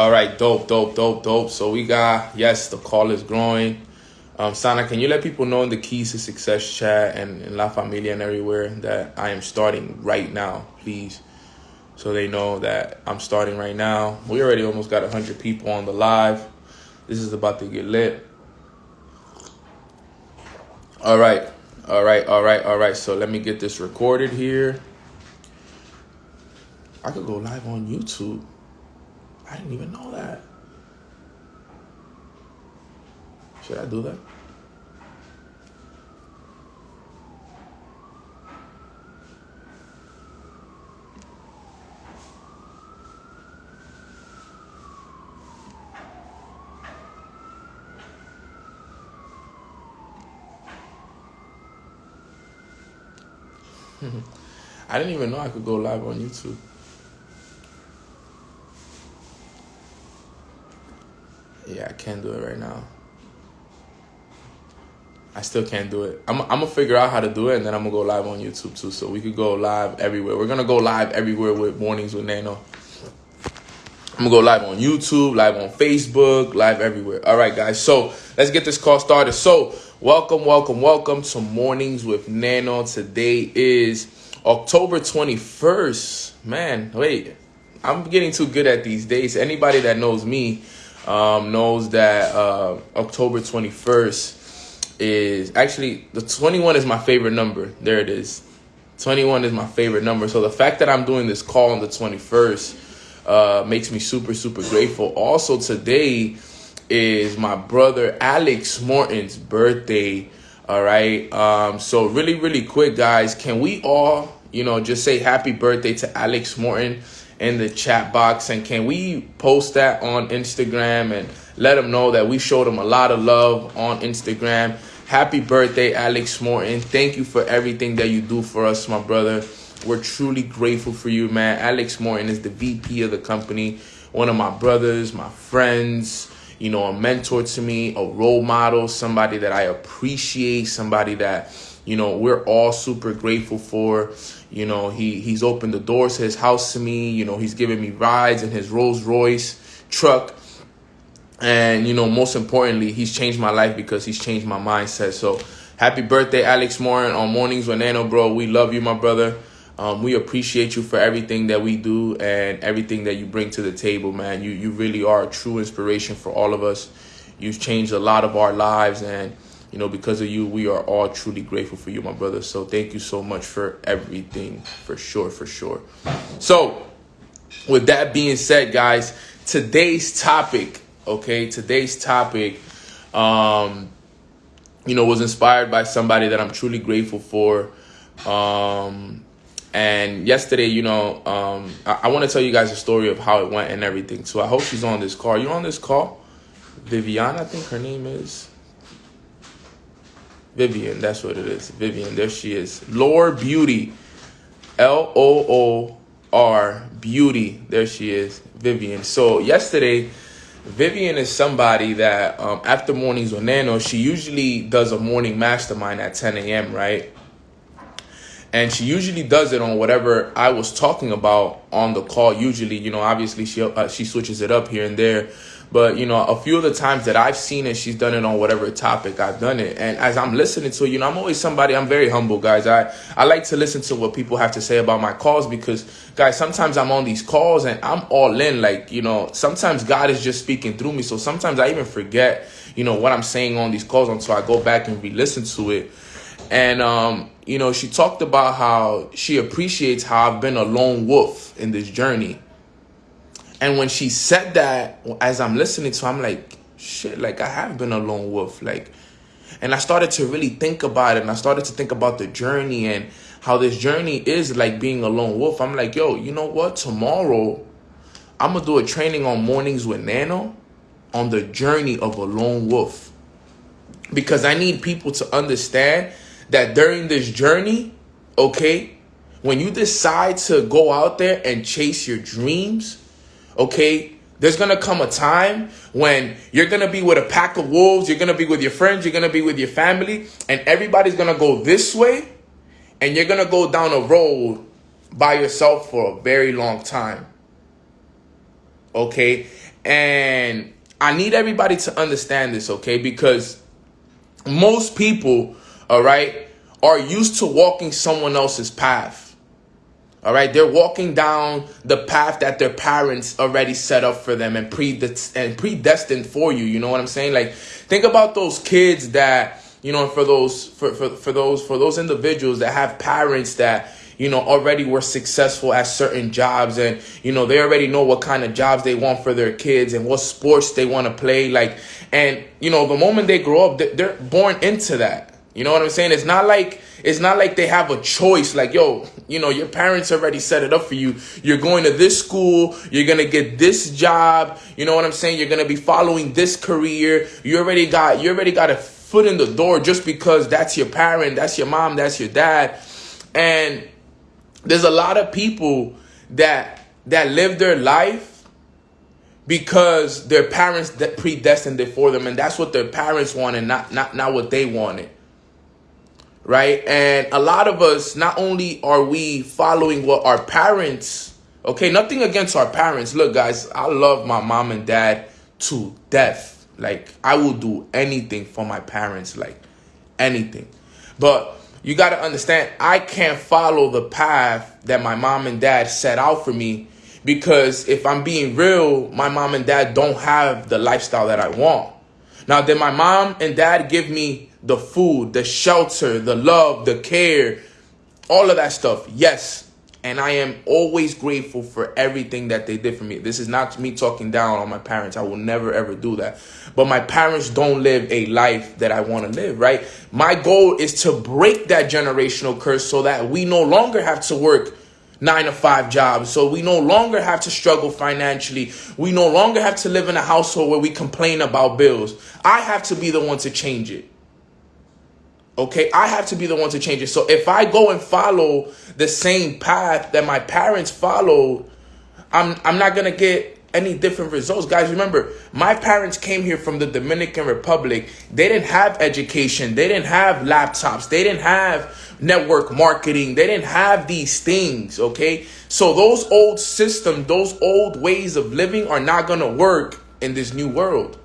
All right, dope, dope, dope, dope. So we got yes, the call is growing. Um, Sana, can you let people know in the Keys to Success chat and in La Familia and everywhere that I am starting right now, please? So they know that I'm starting right now. We already almost got 100 people on the live. This is about to get lit. All right, all right, all right, all right. So let me get this recorded here. I could go live on YouTube. I didn't even know that. Should I do that? I didn't even know I could go live on YouTube. Yeah, I can't do it right now. I still can't do it. I'm, I'm gonna figure out how to do it, and then I'm gonna go live on YouTube too, so we could go live everywhere. We're gonna go live everywhere with mornings with Nano. I'm gonna go live on YouTube, live on Facebook, live everywhere. All right, guys. So let's get this call started. So welcome, welcome, welcome to Mornings with Nano. Today is October 21st. Man, wait, I'm getting too good at these days. Anybody that knows me um, knows that uh, October 21st is actually the 21 is my favorite number. There it is. 21 is my favorite number. So the fact that I'm doing this call on the 21st uh, makes me super, super grateful. Also, today is my brother Alex Morton's birthday. All right. Um, so really, really quick, guys, can we all, you know, just say happy birthday to Alex Morton? In the chat box and can we post that on Instagram and let them know that we showed them a lot of love on Instagram. Happy birthday, Alex Morton. Thank you for everything that you do for us, my brother. We're truly grateful for you, man. Alex Morton is the VP of the company, one of my brothers, my friends, you know, a mentor to me, a role model, somebody that I appreciate, somebody that, you know, we're all super grateful for. You know, he he's opened the doors to his house to me. You know, he's given me rides in his Rolls Royce truck. And, you know, most importantly, he's changed my life because he's changed my mindset. So happy birthday, Alex Morton on Mornings with Nano, bro. We love you, my brother. Um, we appreciate you for everything that we do and everything that you bring to the table, man. You you really are a true inspiration for all of us. You've changed a lot of our lives and you know, because of you, we are all truly grateful for you, my brother. So thank you so much for everything, for sure, for sure. So, with that being said, guys, today's topic, okay, today's topic, um, you know, was inspired by somebody that I'm truly grateful for. Um, and yesterday, you know, um, I, I want to tell you guys a story of how it went and everything. So I hope she's on this call. You on this call? Viviana, I think her name is. Vivian, that's what it is. Vivian, there she is. Loor Beauty. L O O R Beauty. There she is. Vivian. So yesterday, Vivian is somebody that um, after mornings with Nano, she usually does a morning mastermind at 10 a.m., right? And she usually does it on whatever I was talking about on the call. Usually, you know, obviously she uh, she switches it up here and there. But you know, a few of the times that I've seen it, she's done it on whatever topic I've done it. And as I'm listening to, you know, I'm always somebody. I'm very humble, guys. I I like to listen to what people have to say about my calls because, guys, sometimes I'm on these calls and I'm all in. Like you know, sometimes God is just speaking through me. So sometimes I even forget, you know, what I'm saying on these calls until I go back and re-listen to it. And um, you know, she talked about how she appreciates how I've been a lone wolf in this journey and when she said that, as I'm listening to, I'm like, shit, like I have been a lone wolf, like, and I started to really think about it, and I started to think about the journey and how this journey is like being a lone wolf. I'm like, yo, you know what? Tomorrow, I'm gonna do a training on mornings with Nano on the journey of a lone wolf because I need people to understand that during this journey, okay, when you decide to go out there and chase your dreams okay? There's gonna come a time when you're gonna be with a pack of wolves, you're gonna be with your friends, you're gonna be with your family, and everybody's gonna go this way, and you're gonna go down a road by yourself for a very long time. Okay? And I need everybody to understand this, okay? Because most people, all right, are used to walking someone else's path. All right, they're walking down the path that their parents already set up for them and and predestined for you. You know what I'm saying? Like, think about those kids that you know, for those for, for, for those for those individuals that have parents that you know already were successful at certain jobs and you know they already know what kind of jobs they want for their kids and what sports they want to play like and you know the moment they grow up they're born into that you know what i'm saying? It's not like it's not like they have a choice. Like yo you know your parents already set it up for you. You're going to this school. You're gonna get this job. You know what i'm saying? You're gonna be following this career. You already got you already got a foot in the door just because that's your parent that's your mom that's your dad. And there's a lot of people that that live their life because their parents that predestined it for them. And that's what their parents wanted not not not what they wanted right? And a lot of us not only are we following what our parents okay nothing against our parents. Look guys i love my mom and dad to death. Like i will do anything for my parents like anything. But you got to understand, I can't follow the path that my mom and dad set out for me because if I'm being real, my mom and dad don't have the lifestyle that I want. Now, did my mom and dad give me the food, the shelter, the love, the care, all of that stuff? Yes. And I am always grateful for everything that they did for me. This is not me talking down on my parents. I will never ever do that. But my parents don't live a life that I want to live, right? My goal is to break that generational curse so that we no longer have to work nine to five jobs. So we no longer have to struggle financially. We no longer have to live in a household where we complain about bills. I have to be the one to change it. Okay, I have to be the one to change it. So if I go and follow the same path that my parents followed, I'm I'm not gonna get any different results. Guys, remember, my parents came here from the Dominican Republic. They didn't have education, they didn't have laptops, they didn't have network marketing, they didn't have these things, okay? So those old systems, those old ways of living are not gonna work in this new world.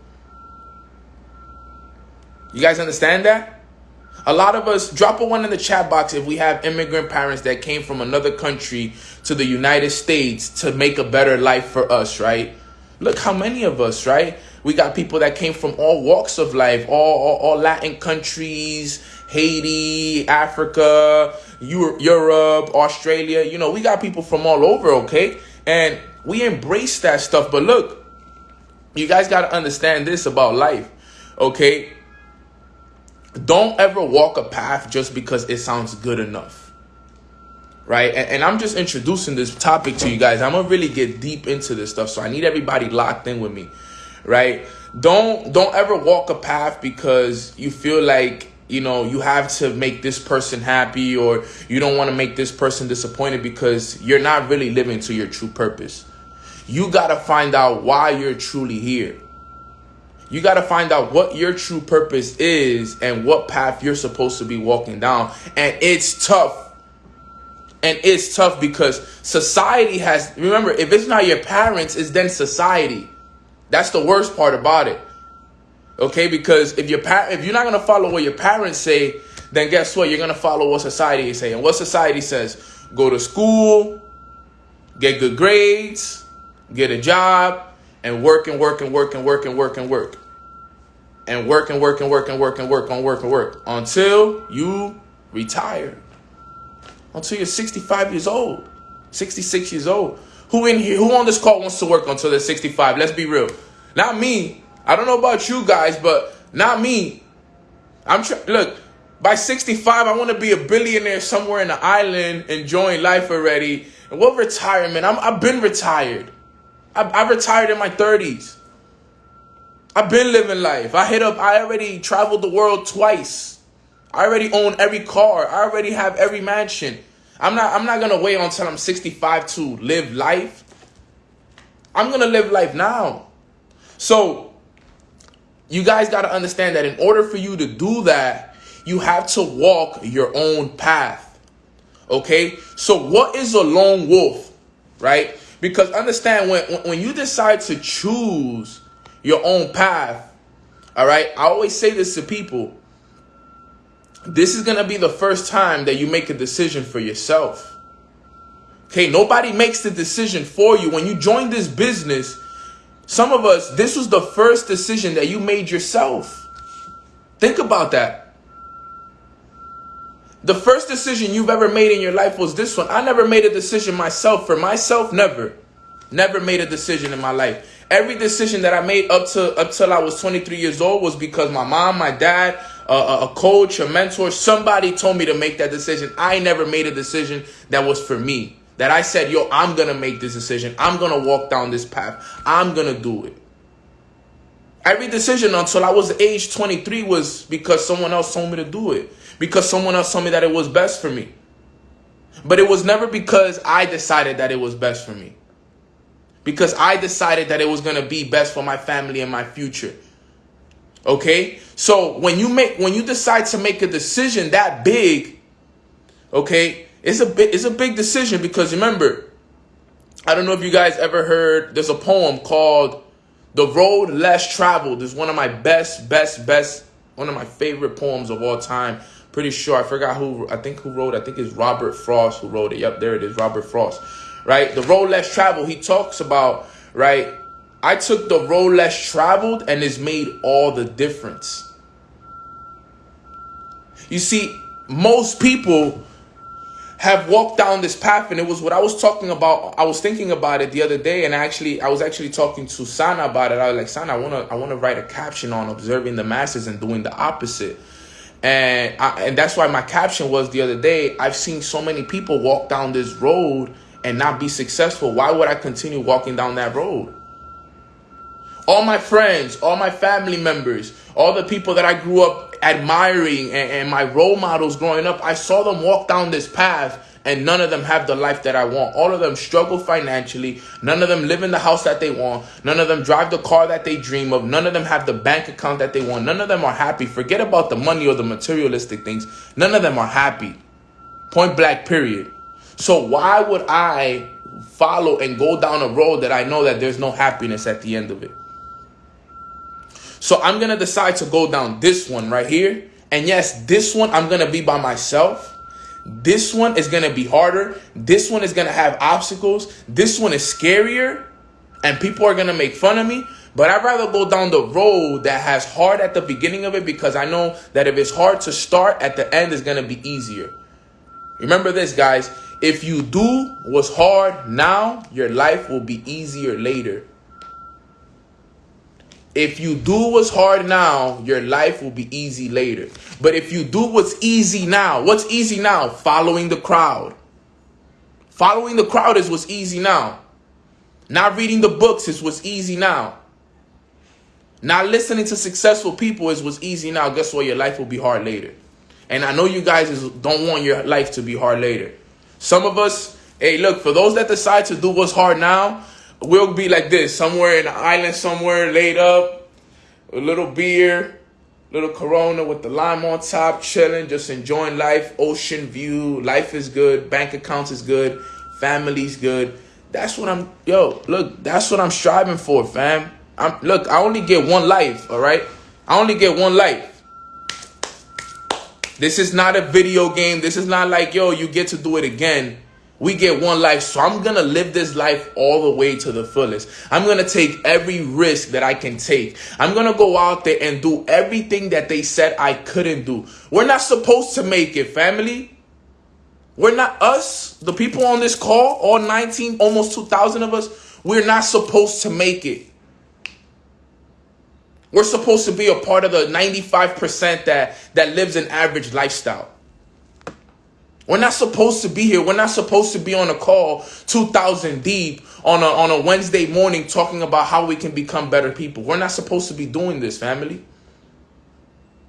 You guys understand that? A lot of us, drop a one in the chat box if we have immigrant parents that came from another country to the United States to make a better life for us, right? Look how many of us, right? We got people that came from all walks of life, all, all, all Latin countries, Haiti, Africa, Europe, Australia. You know, we got people from all over, okay? And we embrace that stuff. But look, you guys got to understand this about life, okay? Don't ever walk a path just because it sounds good enough. Right? And, and, i'm just introducing this topic to you guys. I'm gonna really get deep into this stuff so i need everybody locked in with me. Right? Don't don't ever walk a path because you feel like you know you have to make this person happy or you don't want to make this person disappointed because you're not really living to your true purpose. You got to find out why you're truly here you got to find out what your true purpose is and what path you're supposed to be walking down. And it's tough. And it's tough because society has, remember, if it's not your parents, it's then society. That's the worst part about it. Okay, because if your pa- if you're not gonna follow what your parents say, then guess what? You're gonna follow what society is saying. What society says: go to school, get good grades, get a job, and work and work and work and work and work and work. And work and work and work and work and work and work and work until you retire. Until you're 65 years old, 66 years old. Who in here, who on this call wants to work until they're 65? Let's be real. Not me. I don't know about you guys, but not me. I'm trying, look, by 65, I want to be a billionaire somewhere in the island enjoying life already. And what retirement? I'm, I've been retired. I, I retired in my 30s. I've been living life. I hit up, I already traveled the world twice. I already own every car. I already have every mansion. I'm not I'm not gonna wait until I'm 65 to live life. I'm gonna live life now. So you guys gotta understand that in order for you to do that, you have to walk your own path. Okay? So what is a lone wolf? Right? Because understand when when you decide to choose your own path, all right? I always say this to people. This is going to be the first time that you make a decision for yourself. Okay, nobody makes the decision for you. When you join this business, some of us, this was the first decision that you made yourself. Think about that. The first decision you've ever made in your life was this one. I never made a decision myself for myself, never. Never made a decision in my life. Every decision that I made up to up till I was 23 years old was because my mom, my dad, uh, a coach, a mentor, somebody told me to make that decision. I never made a decision that was for me. That I said, yo, I'm going to make this decision. I'm going to walk down this path. I'm going to do it. Every decision until I was age 23 was because someone else told me to do it. Because someone else told me that it was best for me. But it was never because I decided that it was best for me. Because I decided that it was going to be best for my family and my future. Okay? So when you make when you decide to make a decision that big, okay, it's a big, it's a big decision because remember, I don't know if you guys ever heard. There's a poem called "The Road Less Traveled." It's one of my best, best, best, one of my favorite poems of all time. Pretty sure I forgot who. I think who wrote. I think it's Robert Frost who wrote it. Yep, there it is, Robert Frost. Right, the road less traveled. He talks about right. I took the road less traveled, and it's made all the difference. You see, most people have walked down this path and it was what I was talking about I was thinking about it the other day and actually I was actually talking to Sana about it I was like Sana I want to I want to write a caption on observing the masses and doing the opposite and I, and that's why my caption was the other day I've seen so many people walk down this road and not be successful. Why would I continue walking down that road? All my friends all my family members all the people that I grew up admiring and, and my role models growing up, I saw them walk down this path and none of them have the life that I want. All of them struggle financially. None of them live in the house that they want. None of them drive the car that they dream of. None of them have the bank account that they want. None of them are happy. Forget about the money or the materialistic things. None of them are happy. Point blank, period. So why would I follow and go down a road that I know that there's no happiness at the end of it? So I'm going to decide to go down this one right here. And yes, this one I'm going to be by myself. This one is going to be harder. This one is going to have obstacles. This one is scarier. And people are going to make fun of me. But I'd rather go down the road that has hard at the beginning of it because I know that if it's hard to start, at the end is going to be easier. Remember this, guys. If you do what's hard now, your life will be easier later. If you do what's hard now, your life will be easy later. But if you do what's easy now, what's easy now? Following the crowd. Following the crowd is what's easy now. Not reading the books is what's easy now. Not listening to successful people is what's easy now. Guess what? Your life will be hard later. And I know you guys don't want your life to be hard later. Some of us, hey, look, for those that decide to do what's hard now, we'll be like this, somewhere in an island somewhere, laid up, a little beer, little Corona with the lime on top, chilling, just enjoying life, ocean view. Life is good, bank accounts is good, family's good. That's what I'm. Yo, look, that's what I'm striving for, fam. I'm look. I only get one life. All right, I only get one life. This is not a video game. This is not like yo, you get to do it again. We get one life, so I'm gonna live this life all the way to the fullest. I'm gonna take every risk that I can take. I'm gonna go out there and do everything that they said I couldn't do. We're not supposed to make it, family. We're not us, the people on this call, all 19, almost 2,000 of us, we're not supposed to make it. We're supposed to be a part of the 95% that, that lives an average lifestyle. We're not supposed to be here. We're not supposed to be on a call 2000 deep on a, on a Wednesday morning talking about how we can become better people. We're not supposed to be doing this, family.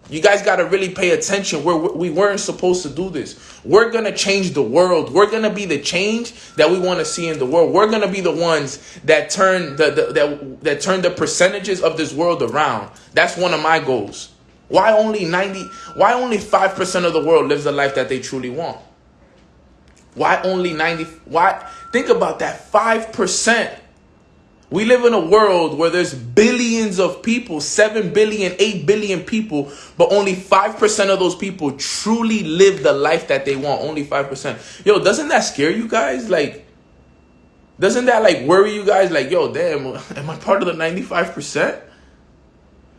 You guys got to really pay attention. We're, we weren't supposed to do this. We're going to change the world. We're going to be the change that we want to see in the world. We're going to be the ones that turn the, the, that, that turn the percentages of this world around. That's one of my goals. Why only 90 why only 5% of the world lives the life that they truly want? Why only 90 why think about that 5%. We live in a world where there's billions of people, 7 billion, 8 billion people, but only 5% of those people truly live the life that they want. Only 5%. Yo, doesn't that scare you guys? Like, doesn't that like worry you guys? Like, yo, damn, am I part of the 95%?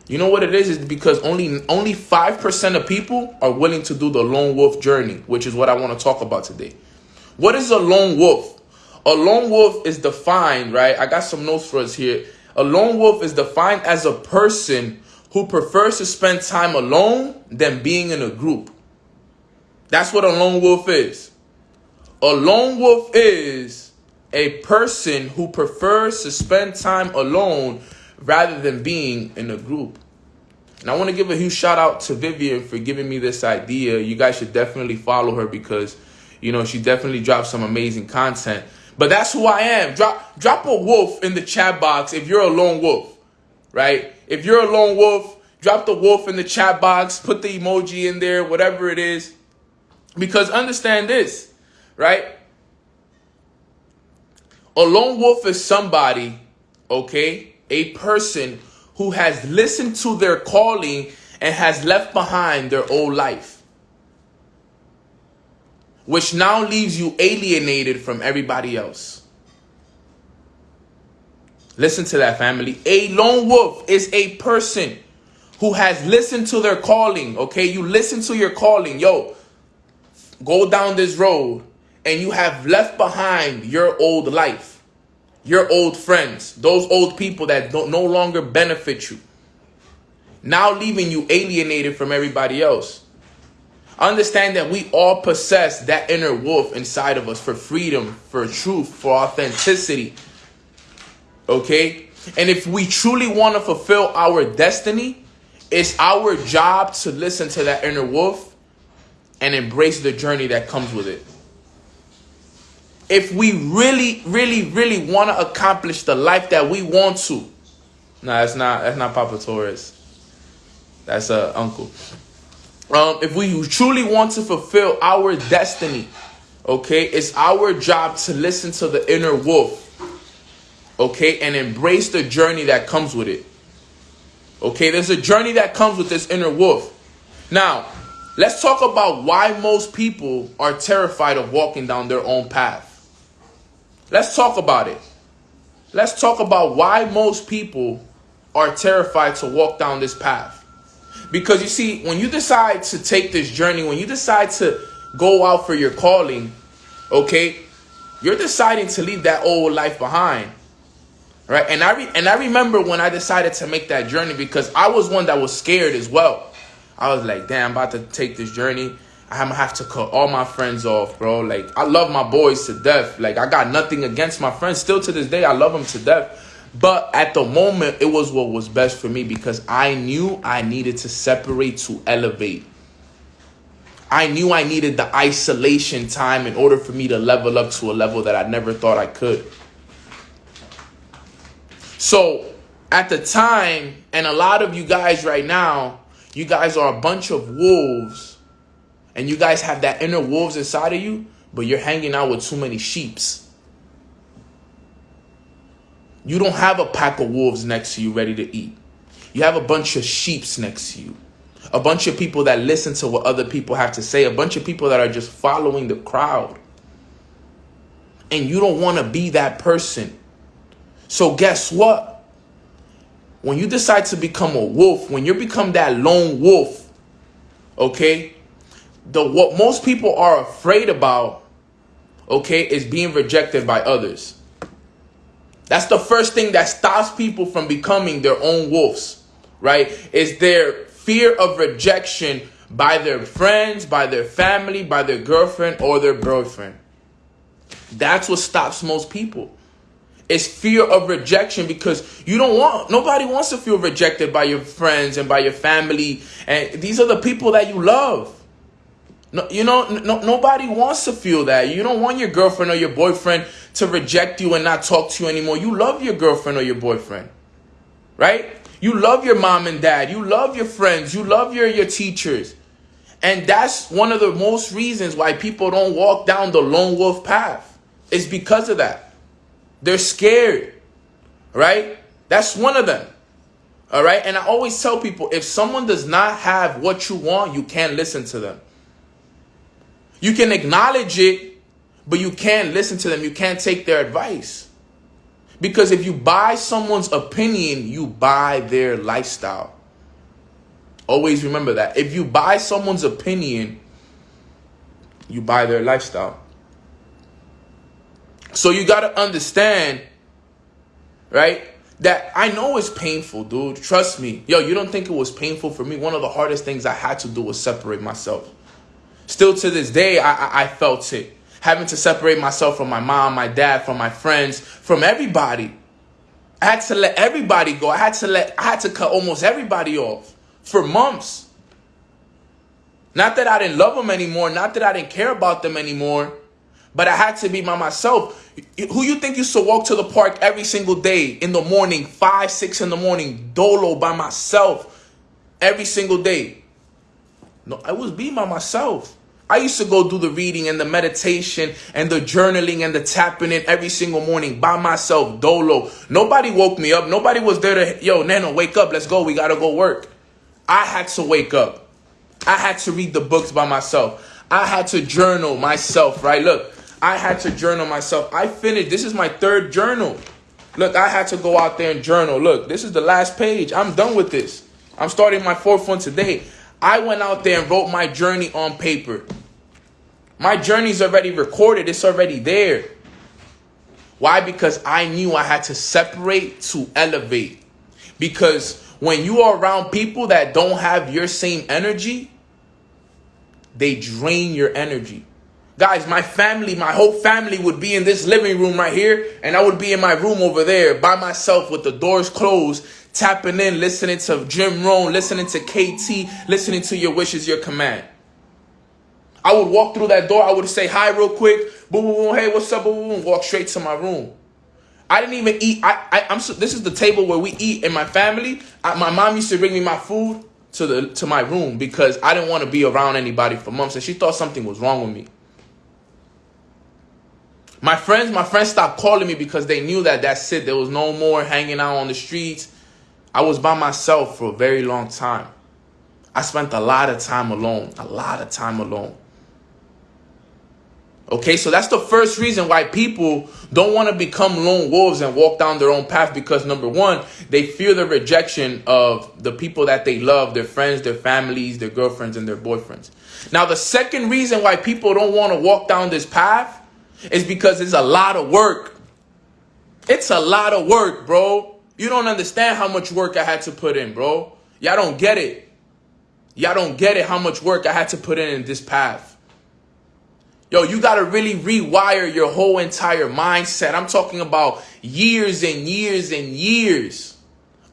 You know what it is? Is because only only 5% of people are willing to do the lone wolf journey, which is what I want to talk about today. What is a lone wolf? A lone wolf is defined, right? I got some notes for us here. A lone wolf is defined as a person who prefers to spend time alone than being in a group. That's what a lone wolf is. A lone wolf is a person who prefers to spend time alone rather than being in a group. And I want to give a huge shout out to Vivian for giving me this idea. You guys should definitely follow her because, you know, she definitely drops some amazing content. But that's who I am. Drop drop a wolf in the chat box if you're a lone wolf, right? If you're a lone wolf, drop the wolf in the chat box, put the emoji in there, whatever it is. Because understand this, right? A lone wolf is somebody, okay, a person who has listened to their calling and has left behind their old life which now leaves you alienated from everybody else. Listen to that, family. A lone wolf is a person who has listened to their calling. Okay, you listen to your calling. Yo, go down this road and you have left behind your old life, your old friends, those old people that don't no longer benefit you. Now leaving you alienated from everybody else. Understand that we all possess that inner wolf inside of us for freedom, for truth, for authenticity. Okay? And if we truly want to fulfill our destiny, it's our job to listen to that inner wolf and embrace the journey that comes with it. If we really, really, really want to accomplish the life that we want to, no, that's not that's not Papa Torres. That's a uh, uncle um, if we truly want to fulfill our destiny, okay, it's our job to listen to the inner wolf, okay, and embrace the journey that comes with it. Okay, there's a journey that comes with this inner wolf. Now, let's talk about why most people are terrified of walking down their own path. Let's talk about it. Let's talk about why most people are terrified to walk down this path. Because you see, when you decide to take this journey, when you decide to go out for your calling, okay, you're deciding to leave that old life behind. Right? And I and I remember when I decided to make that journey because I was one that was scared as well. I was like, damn, I'm about to take this journey. I'm gonna have to cut all my friends off, bro. Like, I love my boys to death. Like, I got nothing against my friends. Still to this day, I love them to death. But at the moment, it was what was best for me because I knew I needed to separate to elevate. I knew I needed the isolation time in order for me to level up to a level that I never thought I could. So at the time, and a lot of you guys right now, you guys are a bunch of wolves, and you guys have that inner wolves inside of you, but you're hanging out with too many sheeps. You don't have a pack of wolves next to you ready to eat. You have a bunch of sheeps next to you. A bunch of people that listen to what other people have to say. A bunch of people that are just following the crowd. And you don't want to be that person. So guess what? When you decide to become a wolf, when you become that lone wolf, okay? The what most people are afraid about, okay, is being rejected by others. That's the first thing that stops people from becoming their own wolves, right? Is their fear of rejection by their friends, by their family, by their girlfriend or their boyfriend. That's what stops most people. It's fear of rejection because you don't want nobody wants to feel rejected by your friends and by your family and these are the people that you love. No, you know, no, nobody wants to feel that. You don't want your girlfriend or your boyfriend to reject you and not talk to you anymore. You love your girlfriend or your boyfriend, right? You love your mom and dad. You love your friends. You love your, your teachers. And that's one of the most reasons why people don't walk down the lone wolf path. It's because of that. They're scared, right? That's one of them. All right. And I always tell people if someone does not have what you want, you can't listen to them. You can acknowledge it, but you can't listen to them. You can't take their advice. Because if you buy someone's opinion, you buy their lifestyle. Always remember that. If you buy someone's opinion, you buy their lifestyle. So you got to understand, right? That I know it's painful, dude. Trust me. Yo, you don't think it was painful for me? One of the hardest things I had to do was separate myself. Still to this day, I, I, I felt it. Having to separate myself from my mom, my dad, from my friends, from everybody. I had to let everybody go. I had to let I had to cut almost everybody off for months. Not that I didn't love them anymore, not that I didn't care about them anymore, but I had to be by myself. Who you think used to walk to the park every single day in the morning, five, six in the morning, dolo by myself every single day? No, I was being by myself. I used to go do the reading and the meditation and the journaling and the tapping in every single morning by myself, dolo. Nobody woke me up. Nobody was there to, yo, Nano, wake up. Let's go. We got to go work. I had to wake up. I had to read the books by myself. I had to journal myself, right? Look, I had to journal myself. I finished. This is my third journal. Look, I had to go out there and journal. Look, this is the last page. I'm done with this. I'm starting my fourth one today. I went out there and wrote my journey on paper. My journey's already recorded. It's already there. Why? Because I knew I had to separate to elevate. Because when you are around people that don't have your same energy, they drain your energy. Guys, my family, my whole family would be in this living room right here, and I would be in my room over there by myself with the doors closed, tapping in, listening to Jim Rohn, listening to KT, listening to Your Wishes, Your Command. I would walk through that door, I would say hi real quick, boom, boom, boom, hey, what's up, boom, boom, walk straight to my room. I didn't even eat. I, I am so, this is the table where we eat in my family. I, my mom used to bring me my food to the to my room because I didn't want to be around anybody for months, and she thought something was wrong with me. My friends, my friends stopped calling me because they knew that that's it. There was no more hanging out on the streets. I was by myself for a very long time. I spent a lot of time alone, a lot of time alone. Okay, so that's the first reason why people don't want to become lone wolves and walk down their own path because number one, they fear the rejection of the people that they love, their friends, their families, their girlfriends, and their boyfriends. Now, the second reason why people don't want to walk down this path is because it's a lot of work. It's a lot of work, bro. You don't understand how much work I had to put in, bro. Y'all don't get it. Y'all don't get it how much work I had to put in in this path. Yo, you got to really rewire your whole entire mindset. I'm talking about years and years and years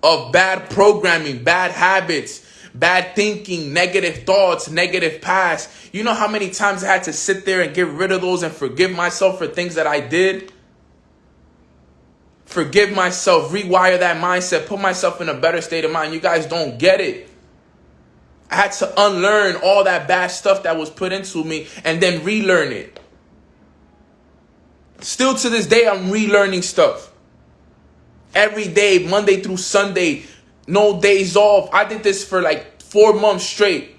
of bad programming, bad habits, bad thinking, negative thoughts, negative past. You know how many times I had to sit there and get rid of those and forgive myself for things that I did? Forgive myself, rewire that mindset, put myself in a better state of mind. You guys don't get it. I had to unlearn all that bad stuff that was put into me and then relearn it. Still to this day, I'm relearning stuff. Every day, Monday through Sunday, no days off. I did this for like four months straight.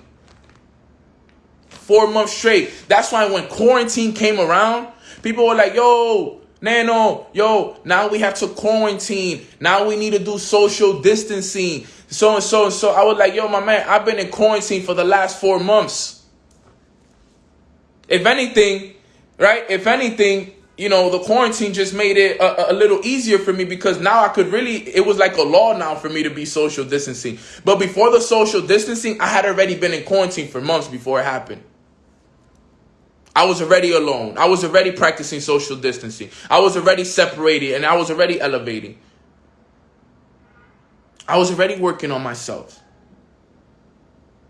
Four months straight. That's why when quarantine came around, people were like, yo, Nano, yo, now we have to quarantine. Now we need to do social distancing so and so and so. I was like, yo, my man, I've been in quarantine for the last four months. If anything, right? If anything, you know, the quarantine just made it a, a, little easier for me because now I could really, it was like a law now for me to be social distancing. But before the social distancing, I had already been in quarantine for months before it happened. I was already alone. I was already practicing social distancing. I was already separated and I was already elevating. I was already working on myself.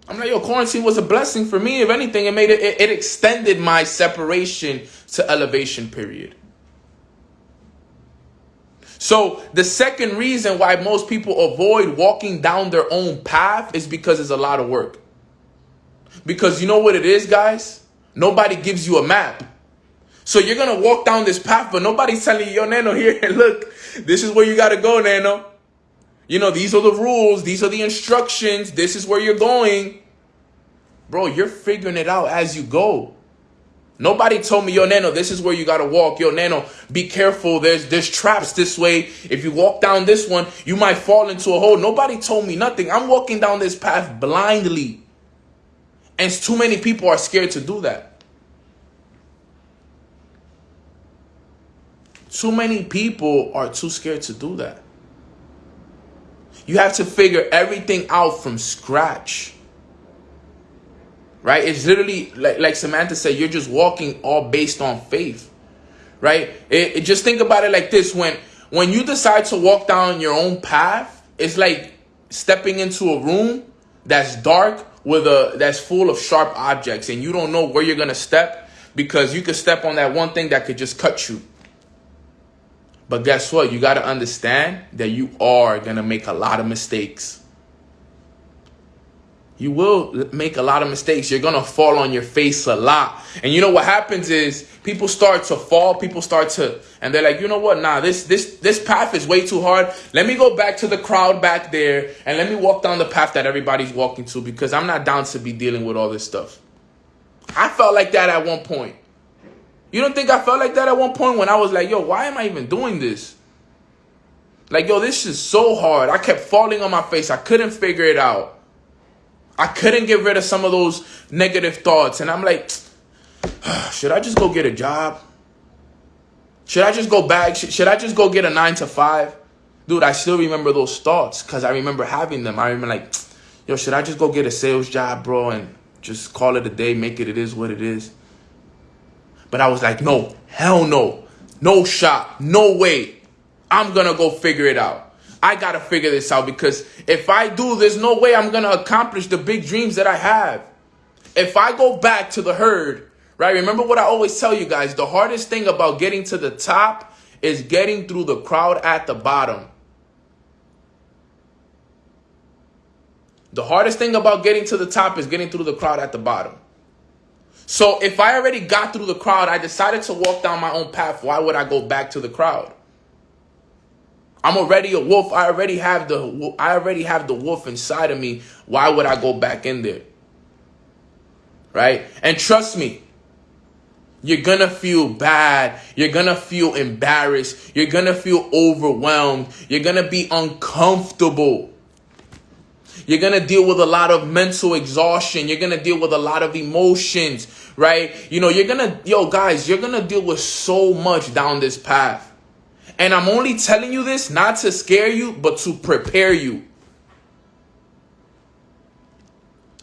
I'm like, yo, quarantine was a blessing for me. If anything, it made it, it, it extended my separation to elevation period. So the second reason why most people avoid walking down their own path is because it's a lot of work. Because you know what it is, guys? Nobody gives you a map. So you're gonna walk down this path, but nobody's telling you, yo, Nano, here, look, this is where you gotta go, Nano. You know, these are the rules, these are the instructions, this is where you're going. Bro, you're figuring it out as you go. Nobody told me, yo, Nano, this is where you gotta walk. Yo, Nano, be careful. There's there's traps this way. If you walk down this one, you might fall into a hole. Nobody told me nothing. I'm walking down this path blindly. And too many people are scared to do that. Too many people are too scared to do that. You have to figure everything out from scratch right? It's literally like, like Samantha said, you're just walking all based on faith, right? It, it, just think about it like this: when when you decide to walk down your own path, it's like stepping into a room that's dark with a that's full of sharp objects, and you don't know where you're gonna step because you could step on that one thing that could just cut you. But guess what? You got to understand that you are going to make a lot of mistakes you will make a lot of mistakes. You're going to fall on your face a lot. And you know what happens is people start to fall, people start to and they're like, "You know what? Nah, this this this path is way too hard. Let me go back to the crowd back there and let me walk down the path that everybody's walking to because I'm not down to be dealing with all this stuff." I felt like that at one point. You don't think I felt like that at one point when I was like, "Yo, why am I even doing this?" Like, yo, this is so hard. I kept falling on my face. I couldn't figure it out. I couldn't get rid of some of those negative thoughts. And I'm like, should I just go get a job? Should I just go back? Should I just go get a nine to five? Dude, I still remember those thoughts because I remember having them. I remember like, yo, should I just go get a sales job, bro, and just call it a day, make it it is what it is? But I was like, no, hell no. No shot. No way. I'm going to go figure it out. I got to figure this out because if I do, there's no way I'm to accomplish the big dreams that I have. If I go back to the herd, right? Remember what I always tell you guys the hardest thing about getting to the top is getting through the crowd at the bottom. The hardest thing about getting to the top is getting through the crowd at the bottom. So if I already got through the crowd, I decided to walk down my own path. Why would I go back to the crowd? I'm already a wolf. I already have the I already have the wolf inside of me. Why would I go back in there? Right? And trust me, you're gonna feel bad. You're gonna feel embarrassed. You're gonna feel overwhelmed. You're gonna be uncomfortable. You're gonna deal with a lot of mental exhaustion. You're gonna deal with a lot of emotions, right? You know, you're gonna, yo, guys, you're gonna deal with so much down this path. And I'm only telling you this not to scare you, but to prepare you.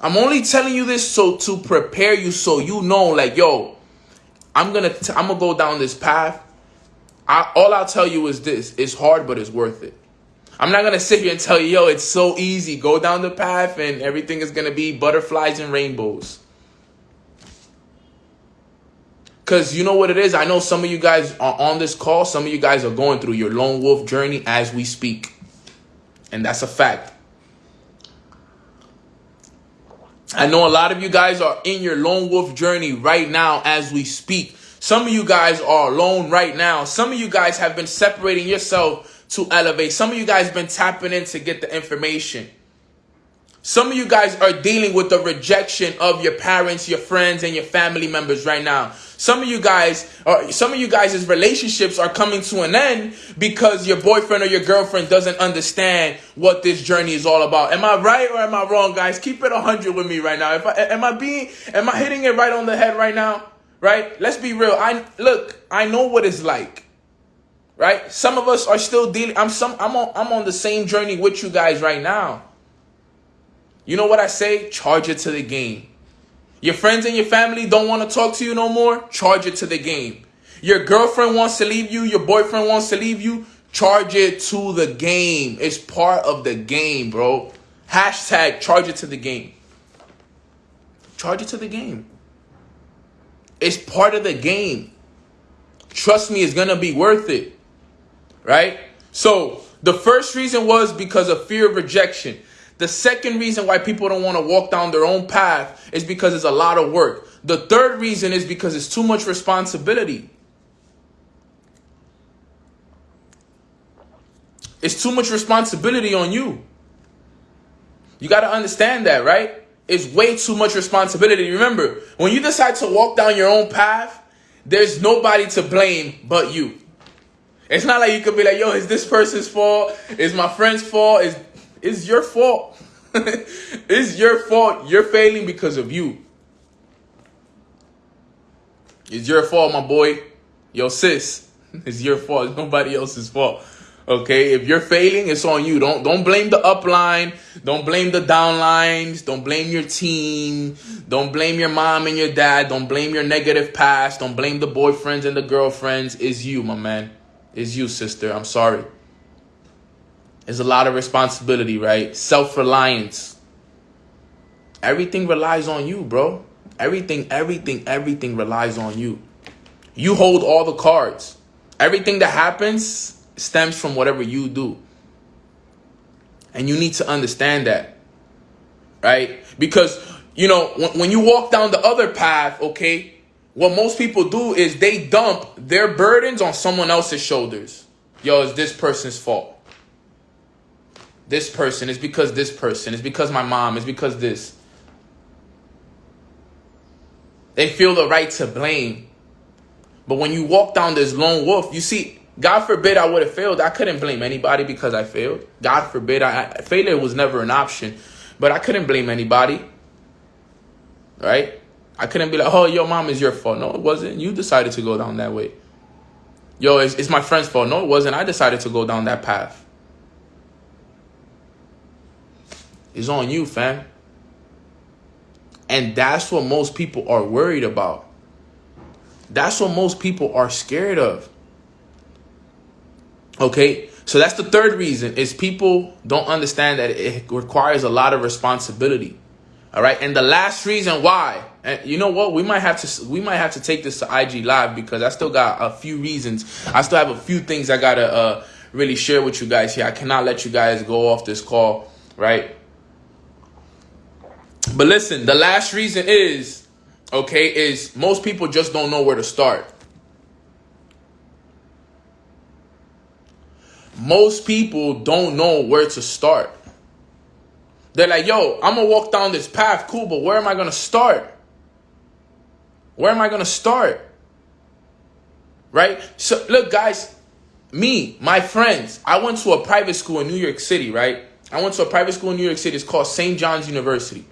I'm only telling you this so to prepare you so you know like yo, I'm going to I'm going to go down this path. I, all I'll tell you is this, it's hard but it's worth it. I'm not going to sit here and tell you, yo, it's so easy. Go down the path and everything is going to be butterflies and rainbows. Because you know what it is? I know some of you guys are on this call. Some of you guys are going through your lone wolf journey as we speak. And that's a fact. I know a lot of you guys are in your lone wolf journey right now as we speak. Some of you guys are alone right now. Some of you guys have been separating yourself to elevate. Some of you guys been tapping in to get the information. Some of you guys are dealing with the rejection of your parents, your friends, and your family members right now. Some of you guys, or some of you guys' relationships are coming to an end because your boyfriend or your girlfriend doesn't understand what this journey is all about. Am I right or am I wrong, guys? Keep it 100 with me right now. If I, am I being, am I hitting it right on the head right now? Right? Let's be real. I look, I know what it's like. Right? Some of us are still dealing. I'm some. I'm on. I'm on the same journey with you guys right now. You know what I say? Charge it to the game. Your friends and your family don't want to talk to you no more? Charge it to the game. Your girlfriend wants to leave you, your boyfriend wants to leave you? Charge it to the game. It's part of the game, bro. Hashtag charge it to the game. Charge it to the game. It's part of the game. Trust me, it's going to be worth it. Right? So, the first reason was because of fear of rejection. The second reason why people don't want to walk down their own path is because it's a lot of work. The third reason is because it's too much responsibility. It's too much responsibility on you. You got to understand that, right? It's way too much responsibility. Remember, when you decide to walk down your own path, there's nobody to blame but you. It's not like you could be like, yo, is this person's fault? Is my friend's fault? Is it's your fault. it's your fault. You're failing because of you. It's your fault, my boy. Yo, sis. It's your fault. It's nobody else's fault. Okay, if you're failing, it's on you. Don't don't blame the upline. Don't blame the downlines. Don't blame your team. Don't blame your mom and your dad. Don't blame your negative past. Don't blame the boyfriends and the girlfriends. It's you, my man. It's you, sister. I'm sorry. It's a lot of responsibility, right? Self-reliance. Everything relies on you, bro. Everything, everything, everything relies on you. You hold all the cards. Everything that happens stems from whatever you do. And you need to understand that. Right? Because, you know, when, when you walk down the other path, okay, what most people do is they dump their burdens on someone else's shoulders. Yo, it's this person's fault. This person, it's because this person, it's because my mom, it's because this. They feel the right to blame. But when you walk down this lone wolf, you see, God forbid I would have failed. I couldn't blame anybody because I failed. God forbid I failure was never an option, but I couldn't blame anybody. Right? I couldn't be like, "Oh, your mom is your fault." No, it wasn't. You decided to go down that way. Yo, it's, it's my friend's fault. No, it wasn't. I decided to go down that path. It's on you, fam. And that's what most people are worried about. That's what most people are scared of. Okay, so that's the third reason is people don't understand that it requires a lot of responsibility. All right, and the last reason why, and you know what, we might have to we might have to take this to IG live because I still got a few reasons. I still have a few things I gotta uh, really share with you guys here. I cannot let you guys go off this call, right? But listen, the last reason is okay is most people just don't know where to start. most people don't know where to start. They're like, yo, I'm gonna walk down this path, cool, but where am I gonna start? Where am I gonna start? Right? So, look, guys, me, my friends, I went to a private school in New York City, right? I went to a private school in New York City. It's called St. John's University.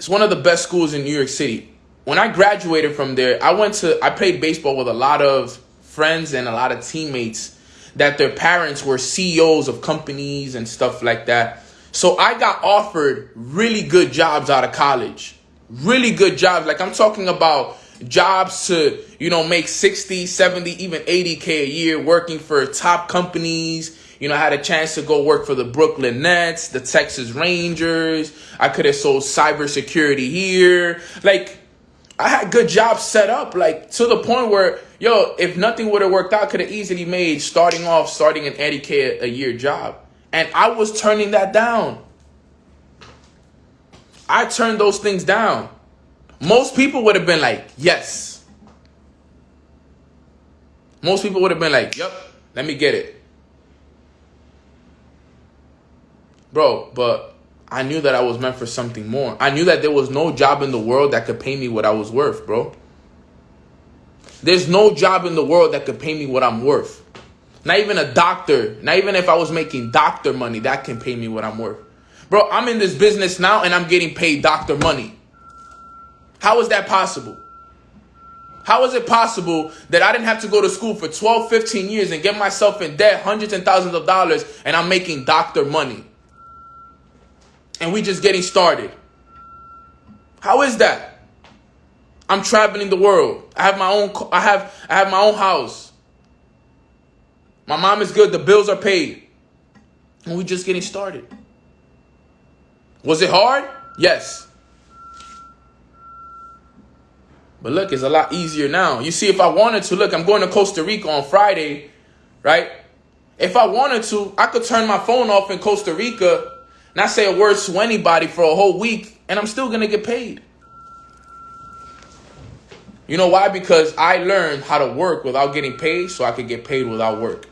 It's one of the best schools in New York City. When I graduated from there, I went to, I played baseball with a lot of friends and a lot of teammates that their parents were CEOs of companies and stuff like that. So I got offered really good jobs out of college. Really good jobs. Like I'm talking about jobs to, you know, make 60, 70, even 80K a year working for top companies. You know, I had a chance to go work for the Brooklyn Nets, the Texas Rangers. I could have sold cybersecurity here. Like, I had good jobs set up, like to the point where, yo, if nothing would have worked out, could have easily made starting off, starting an 80K a year job. And I was turning that down. I turned those things down. Most people would have been like, yes. Most people would have been like, yep, let me get it. Bro, but I knew that I was meant for something more. I knew that there was no job in the world that could pay me what I was worth, bro. There's no job in the world that could pay me what I'm worth. Not even a doctor, not even if I was making doctor money, that can pay me what I'm worth. Bro, I'm in this business now and I'm getting paid doctor money. How is that possible? How is it possible that I didn't have to go to school for 12, 15 years and get myself in debt, hundreds and thousands of dollars, and I'm making doctor money? And we just getting started. How is that? I'm traveling the world. I have my own I have I have my own house. My mom is good, the bills are paid. And we just getting started. Was it hard? Yes. But look, it's a lot easier now. You see, if I wanted to, look, I'm going to Costa Rica on Friday, right? If I wanted to, I could turn my phone off in Costa Rica, not say a word to anybody for a whole week, and I'm still gonna get paid. You know why? Because I learned how to work without getting paid so I could get paid without work.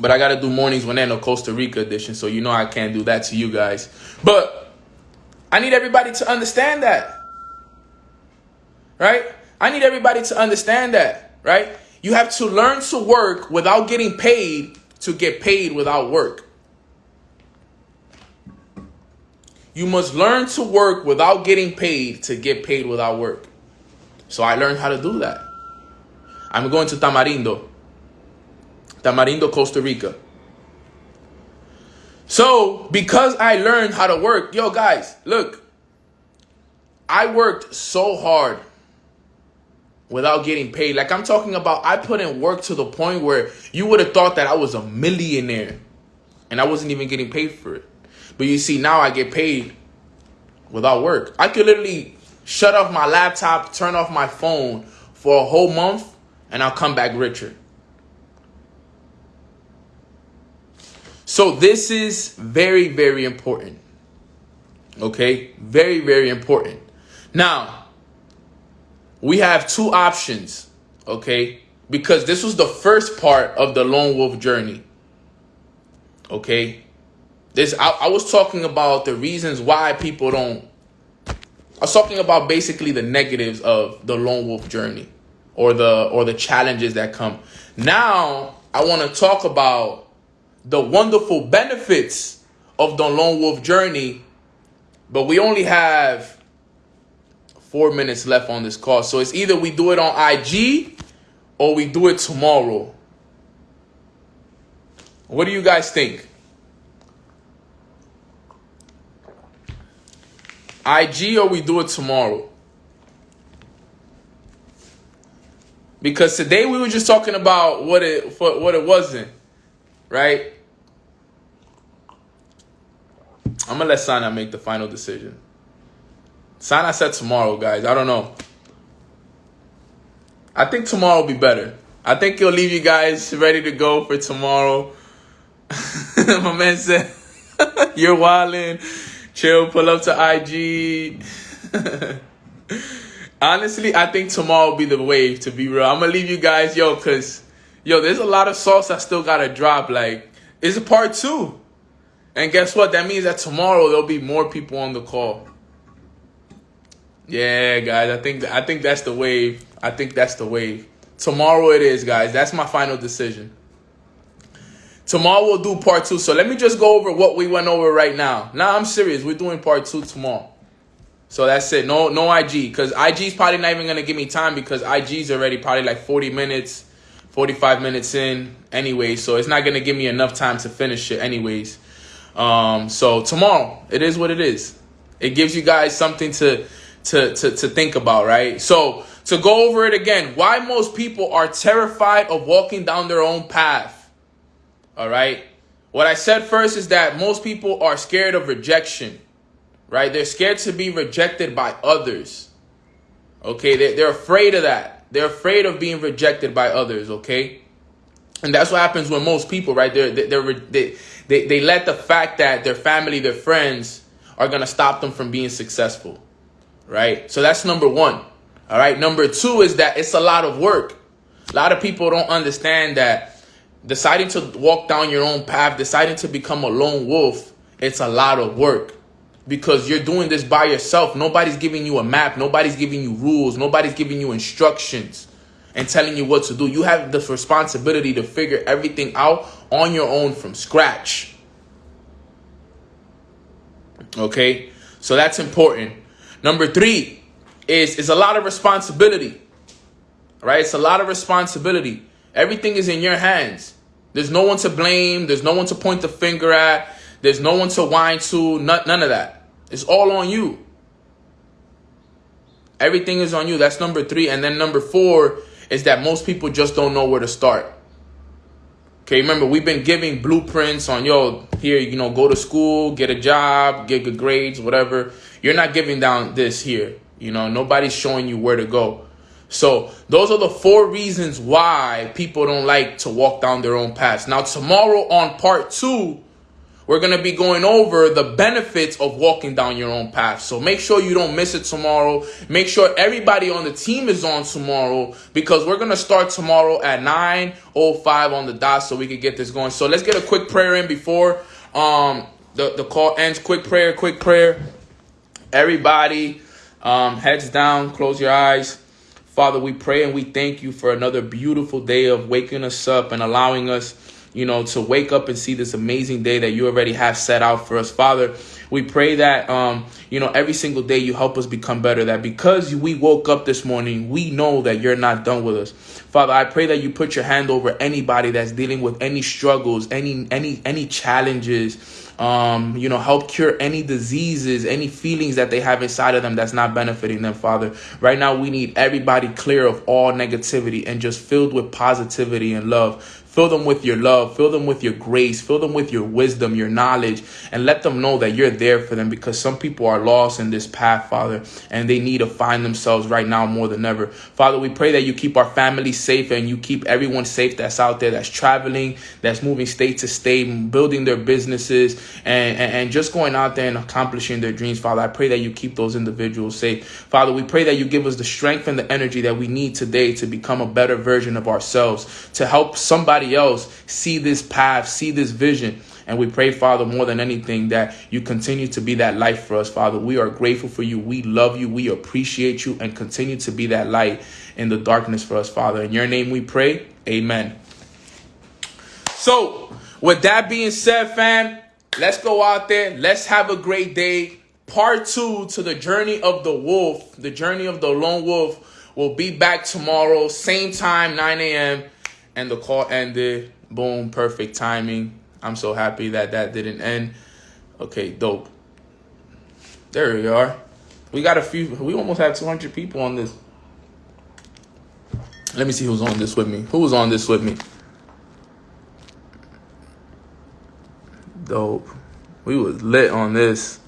But I gotta do mornings when no Costa Rica edition, so you know I can't do that to you guys. But I need everybody to understand that. Right? I need everybody to understand that, right? You have to learn to work without getting paid to get paid without work. You must learn to work without getting paid to get paid without work. So I learned how to do that. I'm going to Tamarindo. Tamarindo, Costa Rica. So, because I learned how to work, yo guys, look, I worked so hard without getting paid. Like I'm talking about, I put in work to the point where you would have thought that I was a millionaire and I wasn't even getting paid for it. But you see, now I get paid without work. I could literally shut off my laptop, turn off my phone for a whole month, and I'll come back richer. So this is very, very important. Okay? Very, very important. Now, we have two options. Okay? Because this was the first part of the lone wolf journey. Okay? This I, I was talking about the reasons why people don't I was talking about basically the negatives of the lone wolf journey or the or the challenges that come. Now I want to talk about the wonderful benefits of the lone wolf journey, but we only have four minutes left on this call. So it's either we do it on IG or we do it tomorrow. What do you guys think? IG or we do it tomorrow? Because today we were just talking about what it what it wasn't, right? I'm gonna let Sana make the final decision. Sana said tomorrow, guys. I don't know. I think tomorrow will be better. I think he'll leave you guys ready to go for tomorrow. My man said, "You're wilding." Chill, pull up to IG. Honestly, I think tomorrow will be the wave, to be real. I'm going to leave you guys, yo, because, yo, there's a lot of sauce I still got to drop. Like, it's a part two. And guess what? That means that tomorrow there'll be more people on the call. Yeah, guys, I think I think that's the wave. I think that's the wave. Tomorrow it is, guys. That's my final decision. Tomorrow we'll do part two. So let me just go over what we went over right now. Now I'm serious. We're doing part two tomorrow. So that's it. No, no IG. Because IG's probably not even gonna give me time because IG's already probably like 40 minutes, 45 minutes in anyway. So it's not gonna give me enough time to finish it anyways. Um, so tomorrow, it is what it is. It gives you guys something to to to, to think about, right? So to go over it again, why most people are terrified of walking down their own path. All right. What I said first is that most people are scared of rejection, right? They're scared to be rejected by others. Okay. They're, they're afraid of that. They're afraid of being rejected by others. Okay. And that's what happens with most people, right? They're, they're, they, they, they let the fact that their family, their friends are going to stop them from being successful, right? So that's number one. All right. Number two is that it's a lot of work. A lot of people don't understand that deciding to walk down your own path, deciding to become a lone wolf, it's a lot of work because you're doing this by yourself. Nobody's giving you a map, nobody's giving you rules, nobody's giving you instructions and telling you what to do. You have the responsibility to figure everything out on your own from scratch. Okay? So that's important. Number 3 is is a lot of responsibility. Right? It's a lot of responsibility. Everything is in your hands. There's no one to blame. There's no one to point the finger at. There's no one to whine to. None, none of that. It's all on you. Everything is on you. That's number three. And then number four is that most people just don't know where to start. Okay, remember, we've been giving blueprints on, yo, here, you know, go to school, get a job, get good grades, whatever. You're not giving down this here. You know, nobody's showing you where to go. So those are the four reasons why people don't like to walk down their own paths. Now tomorrow on part two, we're going to be going over the benefits of walking down your own path. So make sure you don't miss it tomorrow. Make sure everybody on the team is on tomorrow because we're going to start tomorrow at 9.05 on the dot so we can get this going. So let's get a quick prayer in before um, the, the call ends. Quick prayer, quick prayer. Everybody, um, heads down, close your eyes. Father, we pray and we thank you for another beautiful day of waking us up and allowing us, you know, to wake up and see this amazing day that you already have set out for us. Father, we pray that, um, you know, every single day you help us become better. That because we woke up this morning, we know that you're not done with us. Father, I pray that you put your hand over anybody that's dealing with any struggles, any any any challenges um, you know, help cure any diseases, any feelings that they have inside of them that's not benefiting them, Father. Right now, we need everybody clear of all negativity and just filled with positivity and love. Fill them with your love, fill them with your grace, fill them with your wisdom, your knowledge, and let them know that you're there for them because some people are lost in this path, Father, and they need to find themselves right now more than ever. Father, we pray that you keep our families safe and you keep everyone safe that's out there, that's traveling, that's moving state to state, building their businesses, and, and, and just going out there and accomplishing their dreams, Father. I pray that you keep those individuals safe. Father, we pray that you give us the strength and the energy that we need today to become a better version of ourselves, to help somebody somebody else see this path, see this vision. And we pray, Father, more than anything, that you continue to be that light for us, Father. We are grateful for you. We love you. We appreciate you and continue to be that light in the darkness for us, Father. In your name we pray. Amen. So, with that being said, fam, let's go out there. Let's have a great day. Part two to the journey of the wolf, the journey of the lone wolf, will be back tomorrow, same time, 9 a.m and the call ended. Boom, perfect timing. I'm so happy that that didn't end. Okay, dope. There we are. We got a few. We almost have 200 people on this. Let me see who's on this with me. Who was on this with me? Dope. We was lit on this.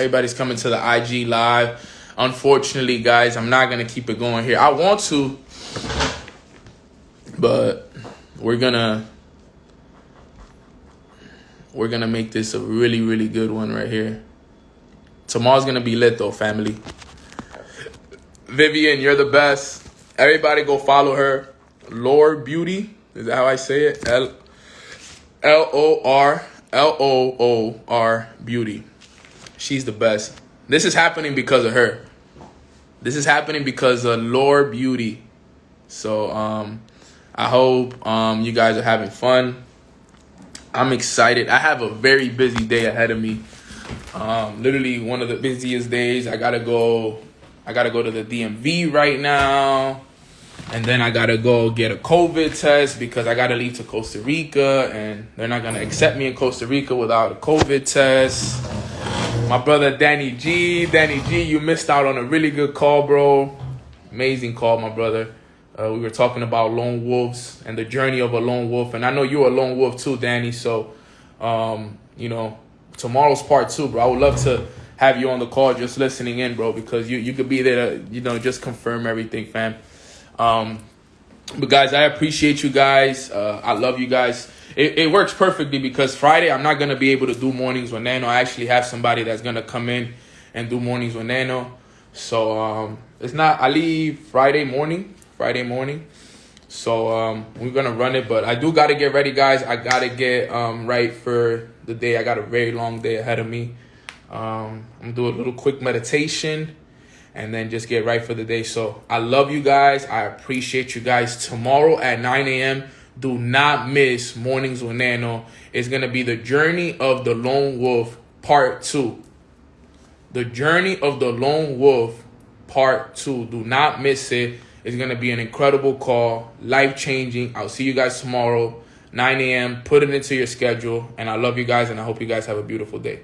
Everybody's coming to the IG live. Unfortunately, guys, I'm not gonna keep it going here. I want to, but we're gonna we're gonna make this a really, really good one right here. Tomorrow's gonna be lit though, family. Vivian, you're the best. Everybody go follow her. Loor Beauty. Is that how I say it? L L O R L O O R Beauty. She's the best. This is happening because of her. This is happening because of Loor Beauty. So um, I hope um, you guys are having fun. I'm excited. I have a very busy day ahead of me. Um, literally one of the busiest days. I gotta go. I gotta go to the DMV right now, and then I gotta go get a COVID test because I gotta leave to Costa Rica, and they're not gonna accept me in Costa Rica without a COVID test. My brother Danny G. Danny G, you missed out on a really good call, bro. Amazing call, my brother. Uh, we were talking about lone wolves and the journey of a lone wolf. And I know you're a lone wolf too, Danny. So, um, you know, tomorrow's part two, bro. I would love to have you on the call just listening in, bro, because you, you could be there to, you know, just confirm everything, fam. Um, but guys, I appreciate you guys. Uh, I love you guys it, it works perfectly because Friday I'm not gonna be able to do mornings with Nano. I actually have somebody that's gonna come in and do mornings with Nano. So um, it's not. I leave Friday morning. Friday morning. So um, we're gonna run it, but I do gotta get ready, guys. I gotta get um, right for the day. I got a very long day ahead of me. Um, I'm gonna do a little quick meditation and then just get right for the day. So I love you guys. I appreciate you guys. Tomorrow at 9 a.m. Do not miss Mornings with Nano. It's going to be the journey of the lone wolf part two. The journey of the lone wolf part two. Do not miss it. It's going to be an incredible call, life changing. I'll see you guys tomorrow, 9 a.m. Put it into your schedule. And I love you guys, and I hope you guys have a beautiful day.